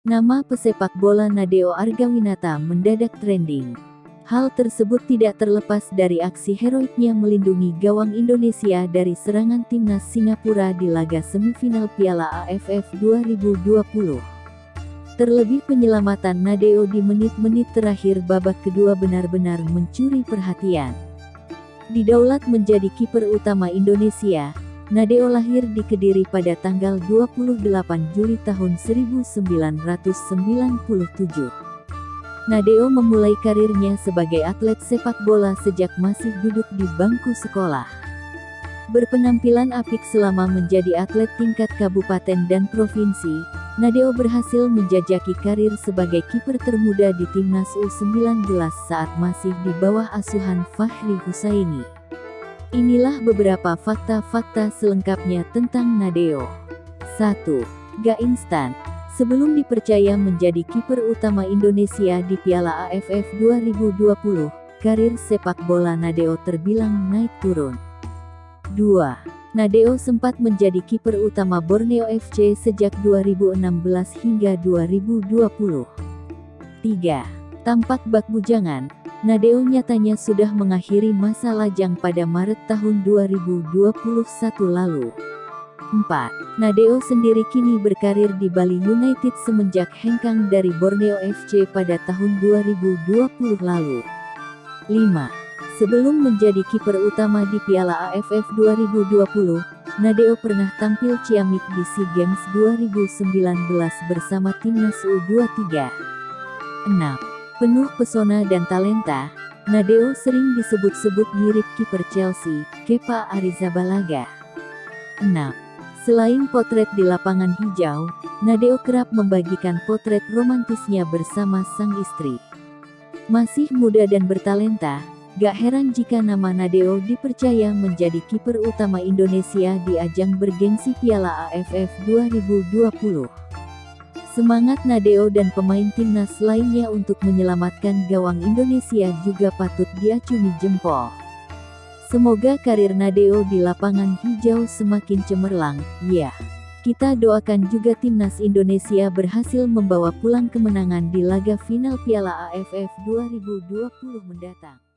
Nama pesepak bola Nadeo Argawinata mendadak trending. Hal tersebut tidak terlepas dari aksi heroiknya melindungi gawang Indonesia dari serangan timnas Singapura di laga semifinal Piala AFF 2020. Terlebih penyelamatan Nadeo di menit-menit terakhir babak kedua benar-benar mencuri perhatian. Didaulat menjadi kiper utama Indonesia, Nadeo lahir di Kediri pada tanggal 28 Juli tahun 1997. Nadeo memulai karirnya sebagai atlet sepak bola sejak masih duduk di bangku sekolah. Berpenampilan apik selama menjadi atlet tingkat kabupaten dan provinsi, Nadeo berhasil menjajaki karir sebagai kiper termuda di timnas U19 saat masih di bawah asuhan Fahri Husaini. Inilah beberapa fakta-fakta selengkapnya tentang Nadeo. 1. Gak instan, Sebelum dipercaya menjadi kiper utama Indonesia di Piala AFF 2020, karir sepak bola Nadeo terbilang naik turun. 2. Nadeo sempat menjadi kiper utama Borneo FC sejak 2016 hingga 2020. 3. Tampak bak bujangan, Nadeo nyatanya sudah mengakhiri masa lajang pada Maret tahun 2021 lalu. 4. Nadeo sendiri kini berkarir di Bali United semenjak hengkang dari Borneo FC pada tahun 2020 lalu. 5. Sebelum menjadi kiper utama di Piala AFF 2020, Nadeo pernah tampil ciamik di SEA Games 2019 bersama timnas U23. 6. Penuh pesona dan talenta, Nadeo sering disebut-sebut mirip kiper Chelsea, Kepa Arrizabalaga. 6. Selain potret di lapangan hijau, Nadeo kerap membagikan potret romantisnya bersama sang istri. Masih muda dan bertalenta, gak heran jika nama Nadeo dipercaya menjadi kiper utama Indonesia di ajang bergengsi Piala AFF 2020. Semangat Nadeo dan pemain timnas lainnya untuk menyelamatkan gawang Indonesia juga patut diacungi jempol. Semoga karir Nadeo di lapangan hijau semakin cemerlang, ya. Kita doakan juga timnas Indonesia berhasil membawa pulang kemenangan di laga final Piala AFF 2020 mendatang.